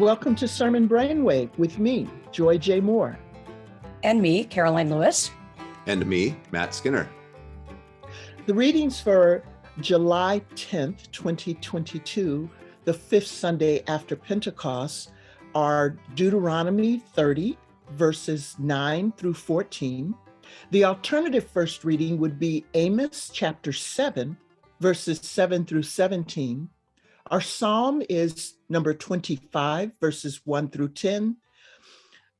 welcome to Sermon Brainwave with me, Joy J. Moore. And me, Karoline Lewis. And me, Matt Skinner. The readings for July 10th, 2022, the fifth Sunday after Pentecost, are Deuteronomy 30, verses 9 through 14. The alternative first reading would be Amos chapter 7, verses 7 through 17. Our psalm is number 25, verses 1 through 10.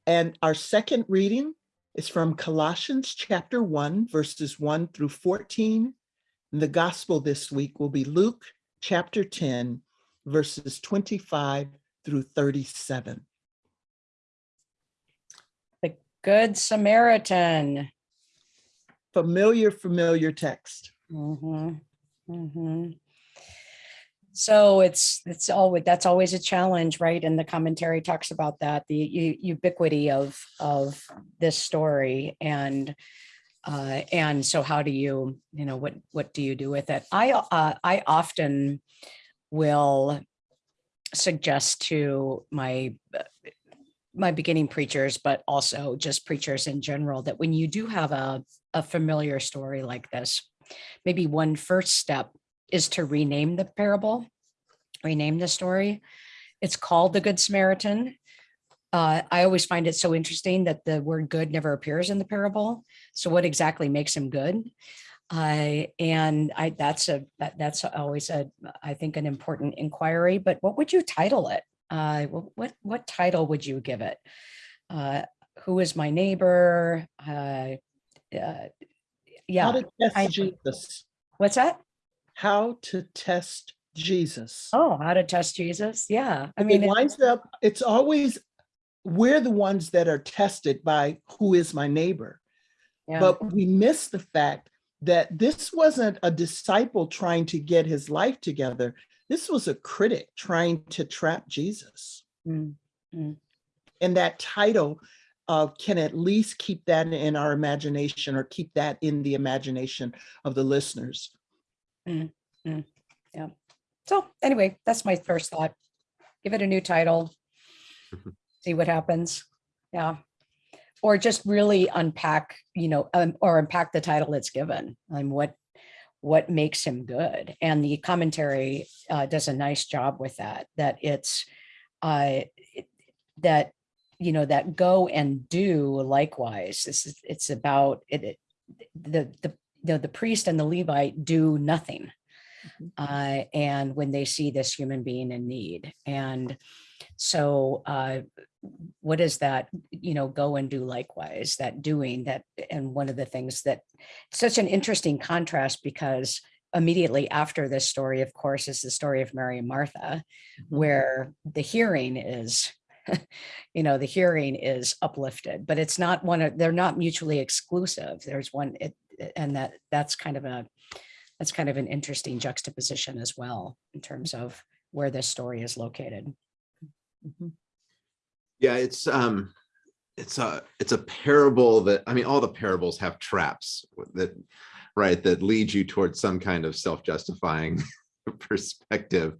And our second reading is from Colossians chapter 1, verses 1 through 14. And the gospel this week will be Luke chapter 10, verses 25 through 37. The Good Samaritan. Familiar, familiar text. Mm -hmm. So it's it's always that's always a challenge, right? And the commentary talks about that the ubiquity of of this story and uh, and so how do you you know what what do you do with it? I uh, I often will suggest to my my beginning preachers, but also just preachers in general, that when you do have a, a familiar story like this, maybe one first step is to rename the parable, rename the story. It's called the Good Samaritan. Uh, I always find it so interesting that the word good never appears in the parable. So what exactly makes him good? Uh, and I that's a that, that's always a I think an important inquiry. But what would you title it? Uh, what what title would you give it? Uh, who is my neighbor? Uh, uh, yeah, How I, Jesus. What's that? How to test Jesus. Oh, how to test Jesus? Yeah, I mean, it winds up. It's always we're the ones that are tested by who is my neighbor. Yeah. But we miss the fact that this wasn't a disciple trying to get his life together. This was a critic trying to trap Jesus. Mm -hmm. And that title uh, can at least keep that in our imagination or keep that in the imagination of the listeners. Mm -hmm. Yeah. So anyway, that's my first thought. Give it a new title, see what happens. Yeah or just really unpack, you know, um, or unpack the title it's given. and what what makes him good, and the commentary uh, does a nice job with that. That it's uh, that you know that go and do likewise. This is it's about it. it the the the, the priest and the Levite do nothing. Mm-hmm. Uh, and when they see this human being in need. And so uh, what is that, you know, go and do likewise, that doing that. And one of the things that such an interesting contrast because immediately after this story, of course, is the story of Mary and Martha, mm -hmm. where the hearing is, you know, the hearing is uplifted, but it's not one of, they're not mutually exclusive. There's one, it, and that that's kind of a, that's kind of an interesting juxtaposition as well in terms of where this story is located. Mm -hmm. Yeah, it's um, it's a it's a parable that I mean, all the parables have traps that right that lead you towards some kind of self-justifying perspective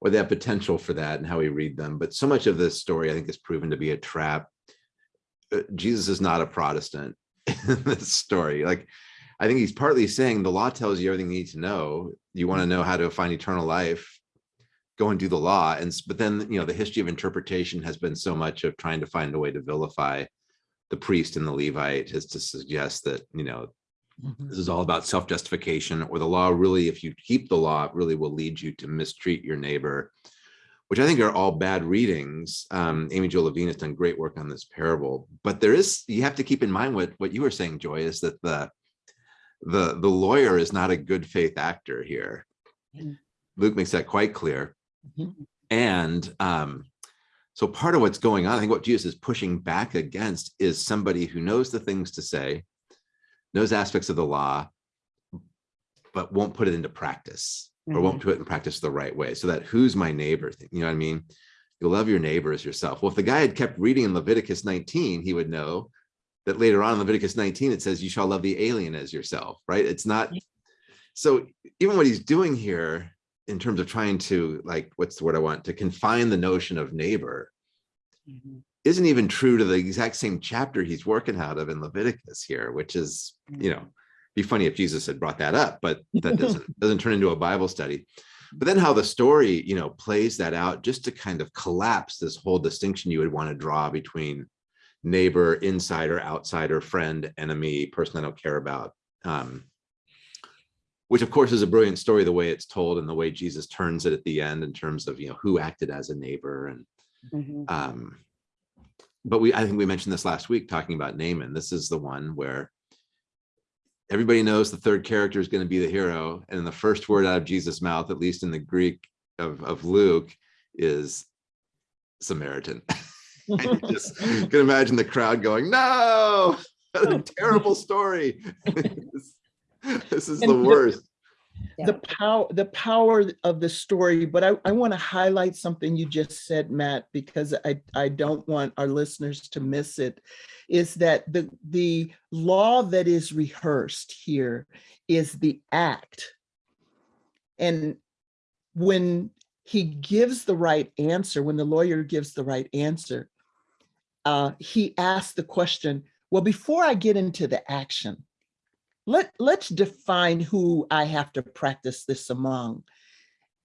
or that potential for that and how we read them. But so much of this story, I think, is proven to be a trap. Uh, Jesus is not a Protestant in this story. Like, I think he's partly saying the law tells you everything you need to know. You want to know how to find eternal life go and do the law and but then you know the history of interpretation has been so much of trying to find a way to vilify the priest and the levite is to suggest that you know mm -hmm. this is all about self-justification or the law really if you keep the law it really will lead you to mistreat your neighbor which i think are all bad readings um Amy-Jill Levine has done great work on this parable but there is you have to keep in mind what what you were saying joy is that the the the lawyer is not a good faith actor here luke makes that quite clear Mm -hmm. And um, so part of what's going on, I think what Jesus is pushing back against is somebody who knows the things to say, knows aspects of the law, but won't put it into practice mm -hmm. or won't mm-hmm. put it in practice the right way. So that who's my neighbor thing, you know what I mean? You love your neighbor as yourself. Well, if the guy had kept reading in Leviticus 19, he would know that later on in Leviticus 19, it says you shall love the alien as yourself, right? It's not, so even what he's doing here in terms of trying to like, what's the word I want, to confine the notion of neighbor Mhm. isn't even true to the exact same chapter he's working out of in Leviticus here, which is, you know, be funny if Jesus had brought that up, but that doesn't doesn't turn into a Bible study. But then how the story, you know, plays that out just to kind of collapse this whole distinction you would want to draw between neighbor, insider, outsider, friend, enemy, person I don't care about. Um, which of course is a brilliant story, the way it's told and the way Jesus turns it at the end in terms of, you know, who acted as a neighbor and Mhm. um, but we, I think we mentioned this last week talking about Naaman. This is the one where everybody knows the third character is going to be the hero. And the first word out of Jesus' mouth, at least in the Greek of, of Luke, is Samaritan. And you just can imagine the crowd going, no, what a terrible story. this, is the And the- worst. the power the power of the story but i, I want to highlight something you just said matt because i i don't want our listeners to miss it is that the the law that is rehearsed here is the act and when he gives the right answer when the lawyer gives the right answer uh he asked the question well before i get into the action let let's define who I have to practice this among.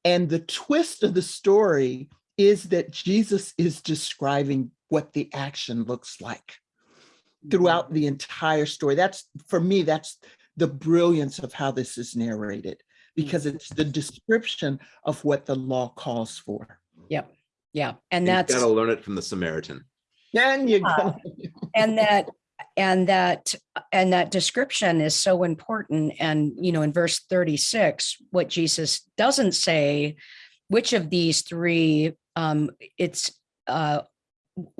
And the twist of the story is that Jesus is describing what the action looks like throughout the entire story. That's for me, that's the brilliance of how this is narrated because it's the description of what the law calls for. Yep. Yeah. And You that's, gotta learn it from the Samaritan. And you go, and that, and that, and that description is so important. And, you know, in verse 36, what Jesus doesn't say, which of these three, um, it's, uh,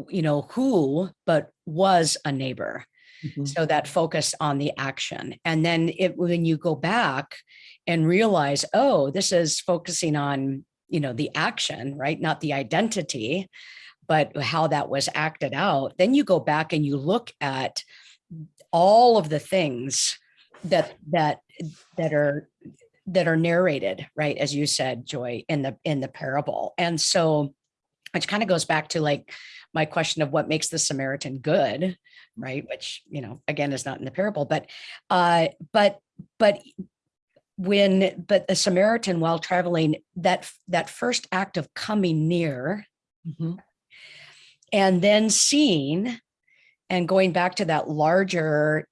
you know, who, but was a neighbor. Mhm. so that focus on the action and then it when you go back and realize oh this is focusing on you know the action right not the identity but how that was acted out then you go back and you look at all of the things that that that are that are narrated right as you said joy in the in the parable and so which kind of goes back to like my question of what makes the samaritan good right which you know again is not in the parable but uh but but when but the samaritan while traveling that that first act of coming near Mhm. And then seeing and going back to that larger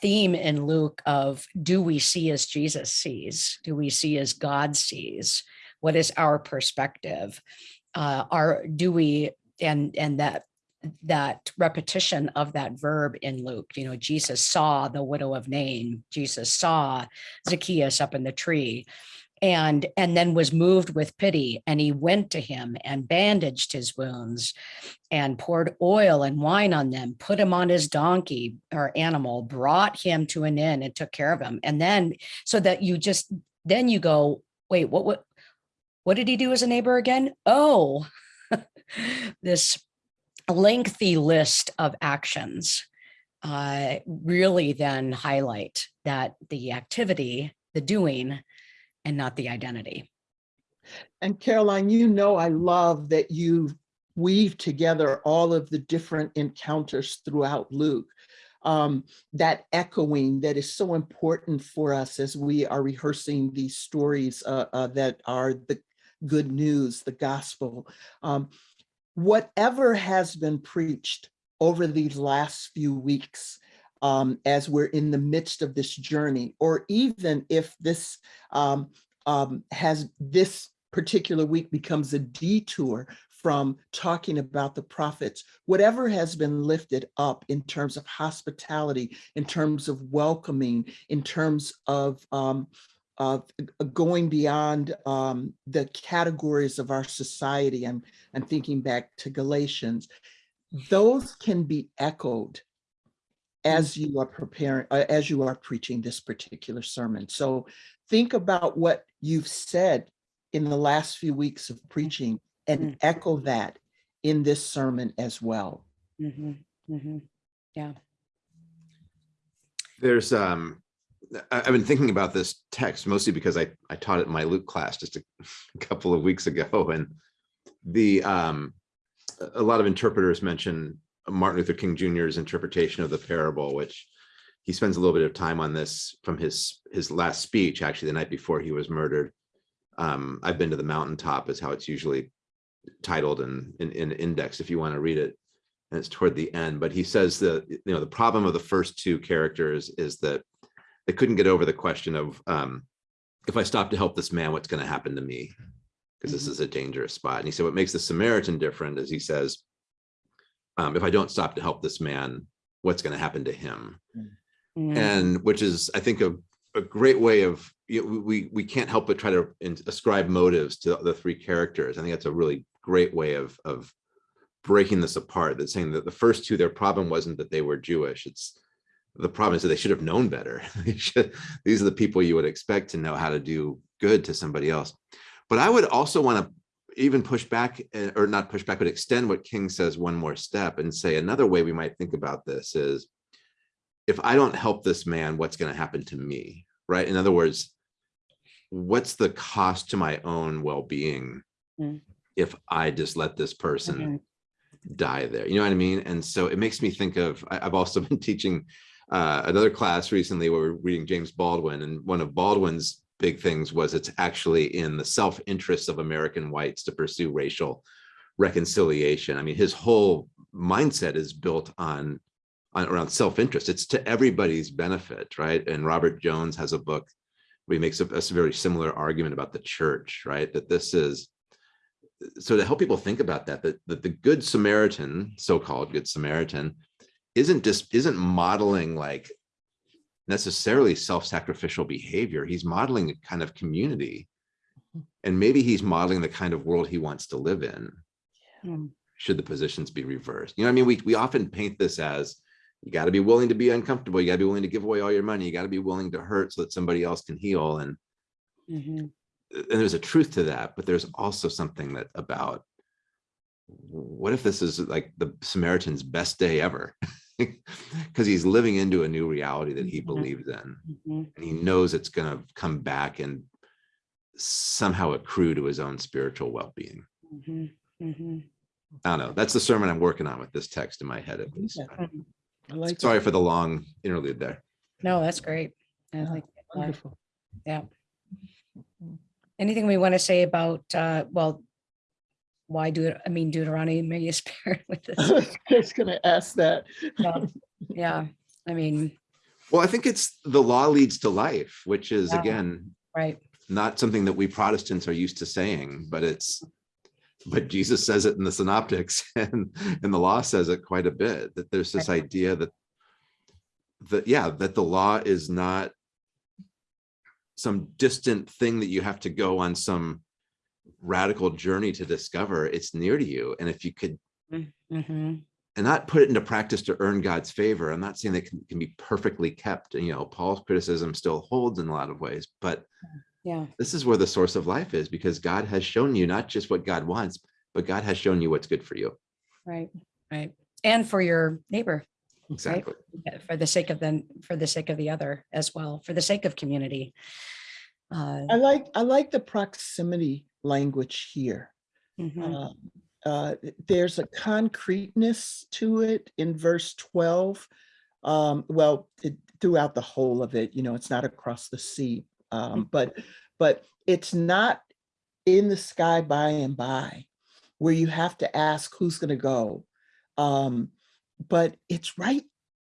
theme in Luke of do we see as Jesus sees? Do we see as God sees? What is our perspective? Uh, are do we and and that that repetition of that verb in Luke, you know, Jesus saw the widow of Nain, Jesus saw Zacchaeus up in the tree and and then was moved with pity and he went to him and bandaged his wounds and poured oil and wine on them put him on his donkey or animal brought him to an inn and took care of him. And then so that you just then you go wait what what what did he do as a neighbor again? Oh this lengthy list of actions uh, really then highlight that the activity the doing and not the identity. And Karoline, you know, I love that you weave together all of the different encounters throughout Luke. Um, that echoing that is so important for us as we are rehearsing these stories uh, uh, that are the good news, the gospel. Um, whatever has been preached over these last few weeks, um, as we're in the midst of this journey, or even if this um, um, has this particular week becomes a detour from talking about the prophets, whatever has been lifted up in terms of hospitality, in terms of welcoming, in terms of um, of going beyond um, the categories of our society. I'm, I'm thinking back to Galatians. Those can be echoed as you are preparing, uh, as you are preaching this particular sermon. So think about what you've said in the last few weeks of preaching and Mm. echo that in this sermon as well. Mhm, mhm. There's um I, I've been thinking about this text mostly because I, I taught it in my Luke class just a couple of weeks ago and the, um, a- a lot of interpreters mention Martin Luther King Jr.'s interpretation of the parable, which he spends a little bit of time on this from his, his last speech, actually, the night before he was murdered. Um, I've been to the mountaintop is how it's usually titled and in, in index if you want to read it. And it's toward the end, but he says that, you know, the problem of the first two characters is that they couldn't get over the question of um, if I stop to help this man, what's going to happen to me? Because this Mhm. is a dangerous spot. And he said, what makes the Samaritan different is he says, um, if I don't stop to help this man, what's going to happen to him? Mm, and which is i think a, a great way of you know, we we can't help but try to ascribe motives to the three characters. I think that's a really great way of of breaking this apart that saying that the first two their problem wasn't that they were jewish it's the problem is that they should have known better. Should- these are the people you would expect to know how to do good to somebody else. But i would also want to even push back eh, or not push back but extend what king says one more step and say another way we might think about this is if I don't help this man, what's going to happen to me? Right. In other words, what's the cost to my own well-being Mm. if I just let this person mhm, die there? You know what I mean? And so it makes me think of, I, have also been teaching uh, another class recently where we're reading James Baldwin and one of Baldwin's big things was it's actually in the self-interest of American whites to pursue racial reconciliation. I mean, his whole mindset is built on on around self-interest. It's to everybody's benefit, right? And Robert Jones has a book where he makes a, a very similar argument about the church, right? That this is so to help people think about that, that, that the good Samaritan, so-called good Samaritan, isn't just isn't modeling like necessarily self-sacrificial behavior. He's modeling a kind of community. And maybe he's modeling the kind of world he wants to live in mm, should the positions be reversed. You know I mean? We, we often paint this as you got to be willing to be uncomfortable. You got to be willing to give away all your money. You got to be willing to hurt so that somebody else can heal. And, mhm, and there's a truth to that, but there's also something that about what if this is like the Samaritan's best day ever? Because he's living into a new reality that he Mhm. believes in. mhm, And he knows it's going to come back and somehow accrue to his own spiritual well-being. mhm, mhm. I don't know. That's the sermon I'm working on with this text in my head at least. I like. Sorry for the long interlude there. No, that's great. I Yeah, like that. Wonderful. Anything we want to say about, uh, well, why do it? I mean, Deuteronomy, maybe is paired with I this. was just gonna ask that. Yeah, Yeah, I mean, Well, I think it's the law leads to life, which is Yeah. again, right, not something that we Protestants are used to saying, but it's, but Jesus says it in the synoptics and, and the law says it quite a bit, that there's this Right. idea that that, yeah, that the law is not some distant thing that you have to go on some radical journey to discover. It's near to you. And if you could mhm, and not put it into practice to earn God's favor. I'm not saying that can, can be perfectly kept. You know, Paul's criticism still holds in a lot of ways, but yeah, this is where the source of life is because God has shown you not just what God wants, but God has shown you what's good for you. right, right. And for your neighbor, Exactly. uh, for the sake of the, for the sake of the other as well, for the sake of community. Uh, I like, I like the proximity language here. mhm, Um, uh, There's a concreteness to it in verse 12. Um, Well, it- throughout the whole of it, you know, it's not across the sea. um, But, but it's not in the sky by and by where you have to ask who's going to go. Um, But it's right,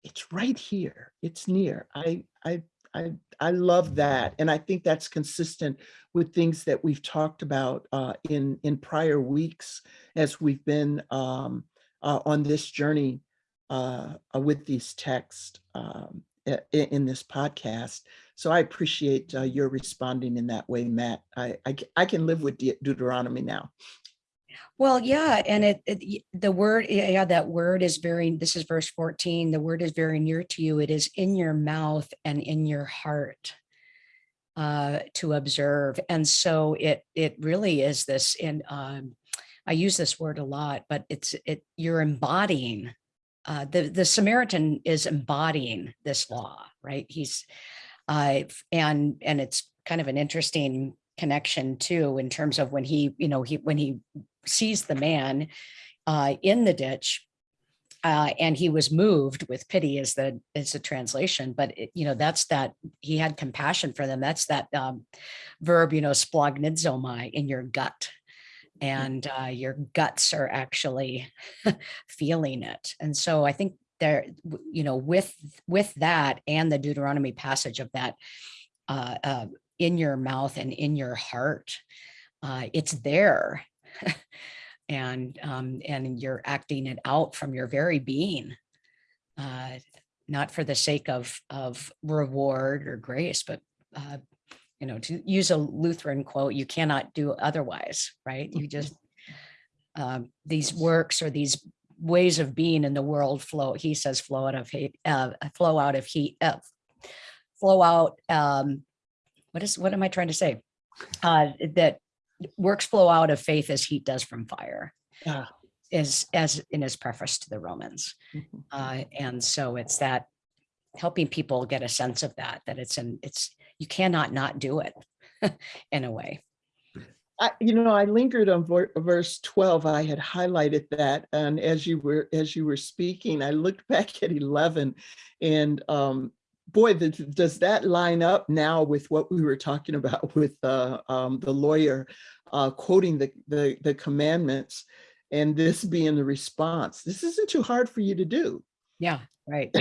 it's right here. It's near. I, I, I, I love that. And I think that's consistent with things that we've talked about uh, in, in prior weeks as we've been um, uh, on this journey uh, uh, with these texts um, i- i- in this podcast. So I appreciate uh, your responding in that way, Matt. I, I, I can live with De- Deuteronomy now. Well, yeah, and it, it, the word, yeah, that word is very, this is verse 14, the word is very near to you. It is in your mouth and in your heart uh, to observe. And so it, it really is this, and um, I use this word a lot, but it's, it, you're embodying, uh, the, the Samaritan is embodying this law, right? He's, Uh, and, and it's kind of an interesting connection too, in terms of when he, you know, he, when he sees the man uh, in the ditch, uh, and he was moved with pity is the, is the translation, but it, you know, that's that, he had compassion for them. That's that um, verb, you know, splanchnizomai in your gut. And uh, your guts are actually feeling it. And so I think there, you know, with, with that and the Deuteronomy passage of that uh, uh, in your mouth and in your heart, uh, it's there. and um, and you're acting it out from your very being, uh, not for the sake of of reward or grace, but uh, you know, to use a Lutheran quote, you cannot do otherwise, right? You just um, these works or these ways of being in the world flow. He says flow out of hate, uh, flow out of heat, uh, flow out. Um, what is what am I trying to say? Uh, that works flow out of faith as heat does from fire Yeah. is as in his preface to the Romans. Mhm. Uh, and so it's that helping people get a sense of that, that it's an, it's, you cannot not do it in a way. I, you know, I lingered on verse 12. I had highlighted that. And as you were, as you were speaking, I looked back at 11 and, um, boy, th- does that line up now with what we were talking about with, uh, um, the lawyer, uh, quoting the, the, the commandments and this being the response. This isn't too hard for you to do. Yeah, right,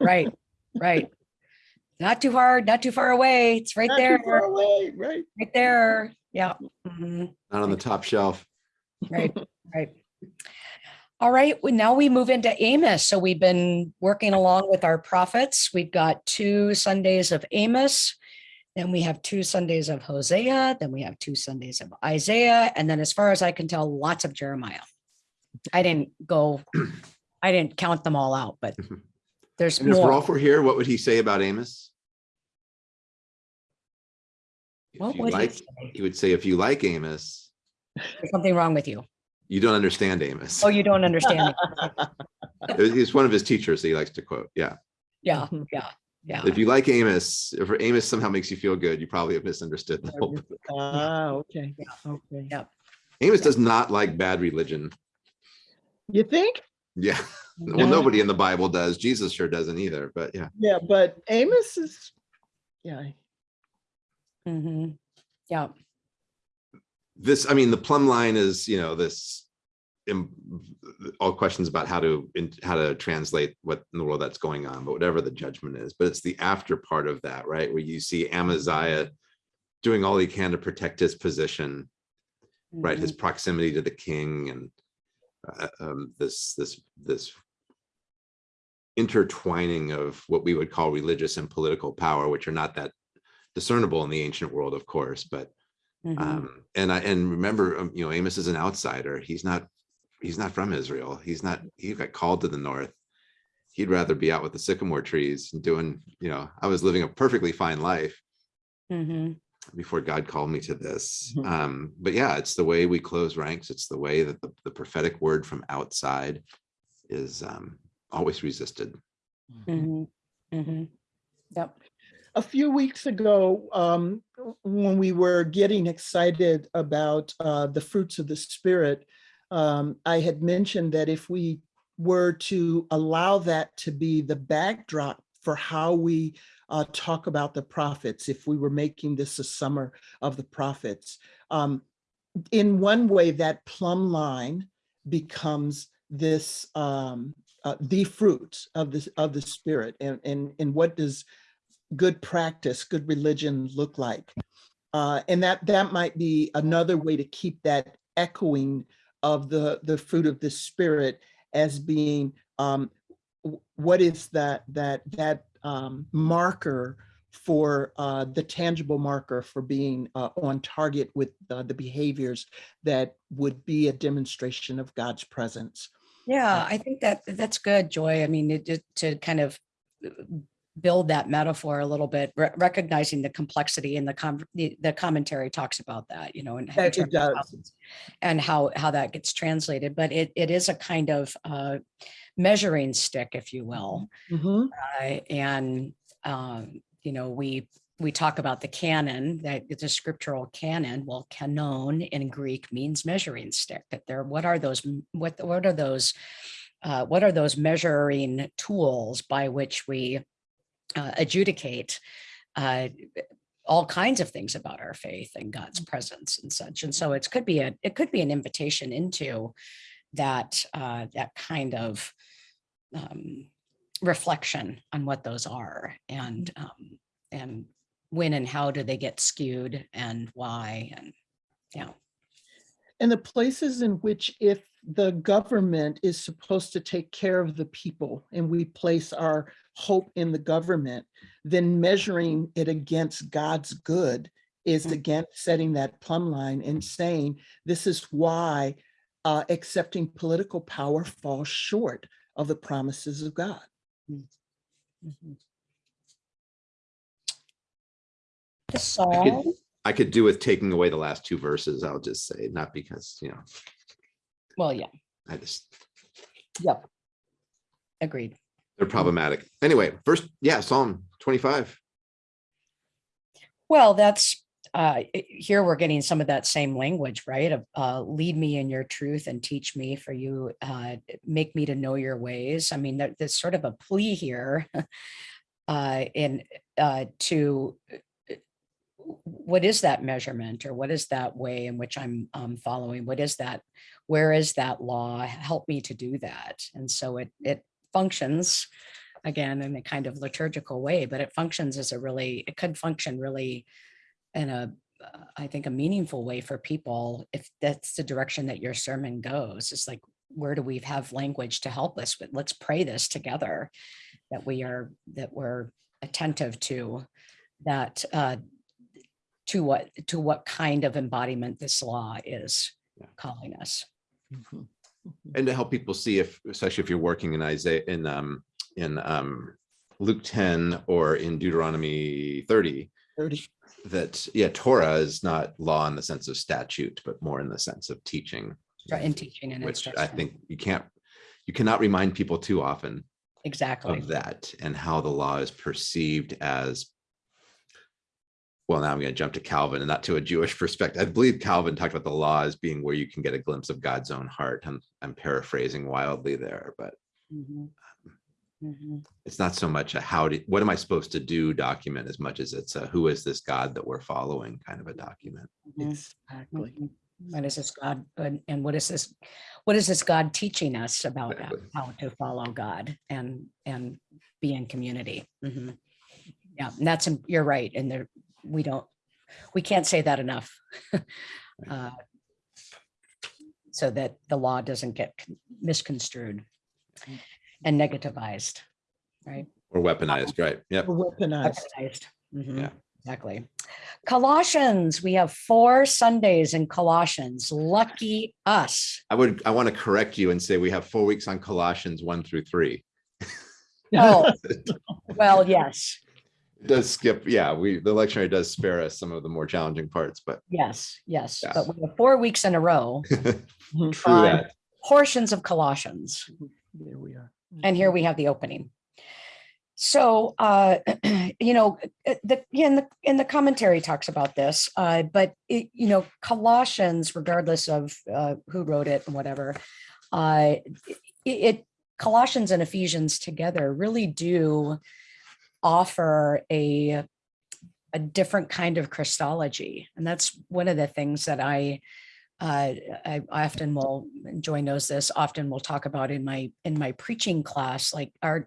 right, right. Not too hard, not too far away. It's right Not too there, far away, Right. right there. Yeah. mhm. Not on the top shelf. Right, right. All right, well, now we move into Amos. So we've been working along with our prophets. We've got two Sundays of Amos. Then we have two Sundays of Hosea, then we have two Sundays of Isaiah, and then as far as I can tell, lots of Jeremiah. I didn't go, I didn't count them all out, but mm-hmm. there's And if. Rolf were here, what would he say about Amos? If What would he say? he would say, if you like Amos, There's something wrong with you. You don't understand Amos. Oh, you don't understand. it. It- It's one of his teachers that he likes to quote. Yeah. Yeah, Mhm. yeah, yeah. If you like Amos, if Amos somehow makes you feel good, you probably have misunderstood. the whole book. Ah, okay, Yeah. okay. Yeah. Amos does not like bad religion. You think? Yeah. Well, nobody in the Bible does. Jesus sure doesn't either, but yeah. Yeah, but Amos is, yeah, Mm -hmm. Yeah, This, I mean, the plumb line is, you know, this im- all questions about how to, in- how to translate what in the world that's going on, but whatever the judgment is, but it's the after part of that, right? Where you see Amaziah doing all he can to protect his position, right? mhm. His proximity to the king and uh, um, this, this, this intertwining of what we would call religious and political power, which are not that discernible in the ancient world, of course, but Mhm. um, and I, and remember, um, you know, Amos is an outsider. He's not, he's not from Israel. He's not, he got called to the north. He'd rather be out with the sycamore trees and doing, you know, I was living a perfectly fine life Mhm. before God called me to this. Mhm. Um, but yeah, it's the way we close ranks. It's the way that the, the prophetic word from outside is um, always resisted. Mhm. Mhm. Yep. a few weeks ago, um, when we were getting excited about uh, the fruits of the spirit, um, I had mentioned that if we were to allow that to be the backdrop for how we uh, talk about the prophets, if we were making this a summer of the prophets, um, in one way, that plumb line becomes this um, uh, the fruit of the of the spirit, and and and what does good practice, good religion look like? Uh, and that that might be another way to keep that echoing of the the fruit of the spirit as being um, what is that that that um, marker for uh, the tangible marker for being uh, on target with uh, the behaviors that would be a demonstration of God's presence. Yeah, I think that that's good, Joy. I mean, it to kind of uh, build that metaphor a little bit, re- recognizing the complexity and the com- the, the commentary talks about that, you know, and in That it terms of how- and how how that gets translated. But it it is a kind of uh, measuring stick, if you will, Mhm. uh, and um, you know, we, we talk about the canon, that it's a scriptural canon. Well, canon in Greek means measuring stick, that there, what are those, what, what are those, uh, what are those measuring tools by which we uh, adjudicate uh, all kinds of things about our faith and God's presence and such. And so it could be a, it could be an invitation into that, uh, that kind of um, reflection on what those are and, um, and when and how do they get skewed and why and, yeah. And the places in which if the government is supposed to take care of the people and we place our hope in the government, then measuring it against God's good is Mm. again setting that plumb line and saying, this is why uh, accepting political power falls short of the promises of God. The Psalm, I could do with taking away the last two verses, I'll just say, not because, you know, well, yeah, I just, yep. Agreed. they're problematic. Anyway, first, yeah, Psalm twenty-five. Well, that's, uh, i- here we're getting some of that same language, right? Of, uh, lead me in your truth and teach me for you, uh, make me to know your ways. I mean, there- there's sort of a plea here. Uh, in, uh, to, what is that measurement or what is that way in which I'm, um, following? What is that? Where is that law? Help me to do that. And so it, it functions again in a kind of liturgical way, but it functions as a really, it could function really in a, uh, think, a meaningful way for people if that's the direction that your sermon goes. It's like, where do we have language to help us? But let's pray this together, that we are, that we're attentive to that, uh, to what, to what kind of embodiment this law is Yeah. calling us. Mhm, mhm. And to help people see if, especially if you're working in Isaiah, in, um, in, um, Luke ten or in Deuteronomy thirty, 30. that, yeah, Torah is not law in the sense of statute, but more in the sense of teaching. Right, In teaching and Which I think you can't, you cannot remind people too often Exactly. of that and how the law is perceived as. Well, now I'm going to jump to Calvin and not to a Jewish perspective. I believe Calvin talked about the law as being where you can get a glimpse of God's own heart. I'm, I'm paraphrasing wildly there, but Mhm. Mhm. it's not so much a how do, what am I supposed to do document as much as it's a who is this God that we're following kind of a document. Mhm. Exactly. Mhm. What is this God, and and what is this, what is this God teaching us about Exactly. how to follow God and, and be in community? Mhm. Yeah, and that's, you're right, and there, we don't, we can't say that enough. Uh, So that the law doesn't get misconstrued and negativized, right? Or weaponized, right? Yep. Weaponized. Weaponized. Mhm, Yeah. Exactly. Colossians, we have four Sundays in Colossians. Lucky us. I would, I want to correct you and say we have four weeks on Colossians one through three. Oh, well, yes, It does skip, yeah, we, the lectionary does spare us some of the more challenging parts, but yes, yes. Yeah. But we have four weeks in a row, true that. portions of Colossians. There we are. And here we have the opening. So, uh, you know, uh, the, yeah, in the, in the commentary talks about this, uh, but it, you know, Colossians, regardless of, uh, who wrote it and whatever, uh, it, it, Colossians and Ephesians together really do offer a, a different kind of Christology. And that's one of the things that I, uh, I often will, Joy knows this, often will talk about in my, in my preaching class, like are,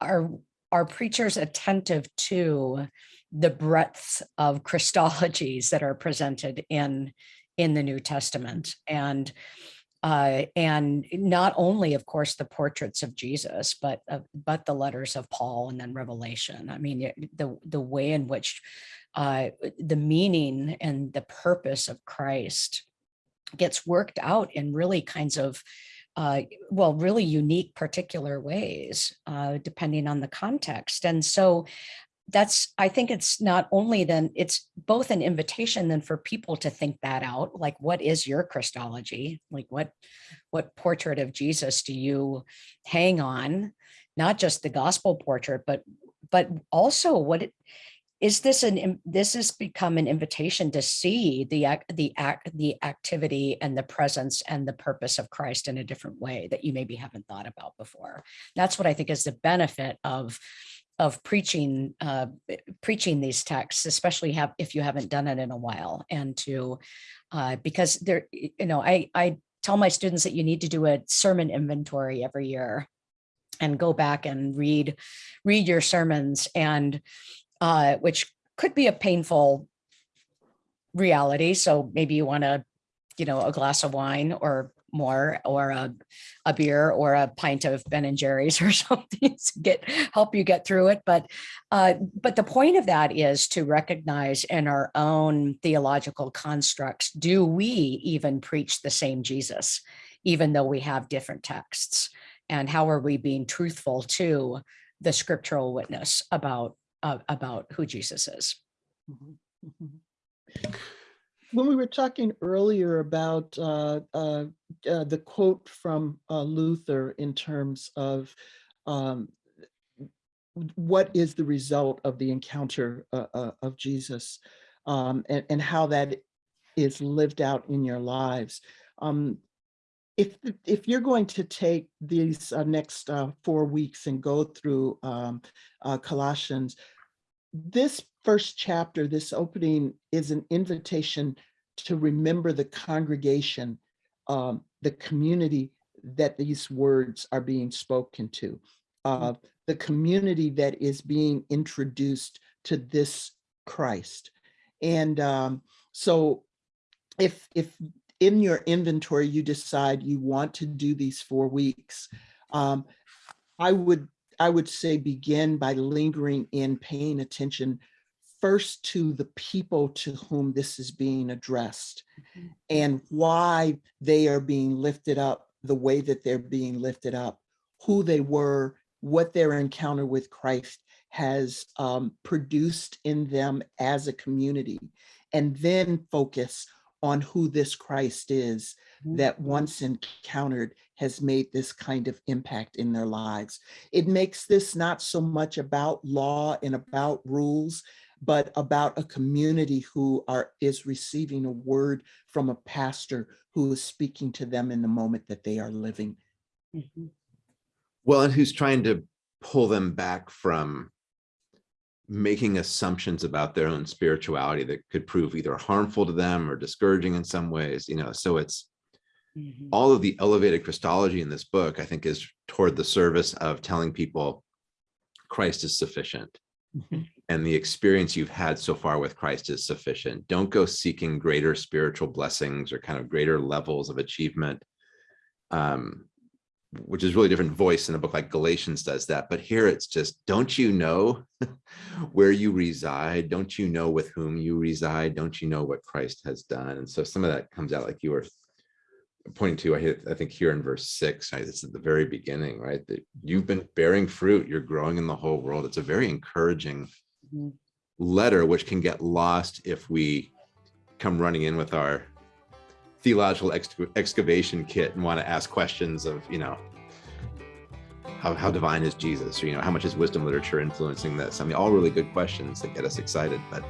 are, are preachers attentive to the breadth of Christologies that are presented in, in the New Testament? And, uh, and not only, of course, the portraits of Jesus, but, uh, but the letters of Paul and then Revelation. I mean, the, the way in which uh, the meaning and the purpose of Christ gets worked out in really kinds of uh, well, really unique particular ways, uh, depending on the context. And so that's, I think it's not only then, it's both an invitation then for people to think that out, like what is your Christology? Like what, what portrait of Jesus do you hang on? Not just the gospel portrait, but but also what it, is this an, this has become an invitation to see the, ac- the act, the activity and the presence and the purpose of Christ in a different way that you maybe haven't thought about before. That's what I think is the benefit of, of preaching, uh, preaching these texts, especially have, if you haven't done it in a while and to, uh, because there, you know, I, I tell my students that you need to do a sermon inventory every year and go back and read, read your sermons and, uh, which could be a painful reality. So maybe you want to, you know, a glass of wine or more, or a, a beer or a pint of Ben and Jerry's or something to get, help you get through it. But, uh, but the point of that is to recognize in our own theological constructs, do we even preach the same Jesus, even though we have different texts? And how are we being truthful to the scriptural witness about, uh, about who Jesus is? Mhm, mhm. When we were talking earlier about uh, uh, uh, the quote from uh, Luther in terms of um, what is the result of the encounter uh, uh, of Jesus um, and, and how that is lived out in your lives. Um, if, if you're going to take these next four weeks and go through um, Colossians, this first chapter, this opening is an invitation to remember the congregation, um, the community that these words are being spoken to, uh, the community that is being introduced to this Christ. And um, so if, if in your inventory, you decide you want to do these four weeks, um, I would I would say begin by lingering in paying attention first to the people to whom this is being addressed Mhm. and why they are being lifted up the way that they're being lifted up, who they were, what their encounter with Christ has um, produced in them as a community, and then focus on who this Christ is Mhm. that once encountered has made this kind of impact in their lives. It makes this not so much about law and about rules, but about a community who are is receiving a word from a pastor who is speaking to them in the moment that they are living. Mhm. Well, and who's trying to pull them back from making assumptions about their own spirituality that could prove either harmful to them or discouraging in some ways, you know, so it's Mhm. all of the elevated Christology in this book, I think is toward the service of telling people Christ is sufficient. Mhm. And the experience you've had so far with Christ is sufficient. Don't go seeking greater spiritual blessings or kind of greater levels of achievement. Um, which is really different voice in a book like Galatians does that. But here it's just, don't you know where you reside? Don't you know with whom you reside? Don't you know what Christ has done? And so some of that comes out like you were pointing to, I, hit- I think here in verse six, right? It's at the very beginning, right? That you've been bearing fruit, you're growing in the whole world. It's a very encouraging Mhm. letter, which can get lost if we come running in with our theological ex- excavation kit and want to ask questions of, you know, how, how divine is Jesus? Or, you know, how much is wisdom literature influencing this? I mean, all really good questions that get us excited, but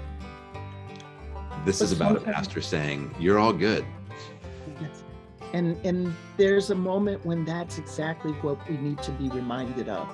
this is about a pastor saying, you're all good. Yes. And, and there's a moment when that's exactly what we need to be reminded of.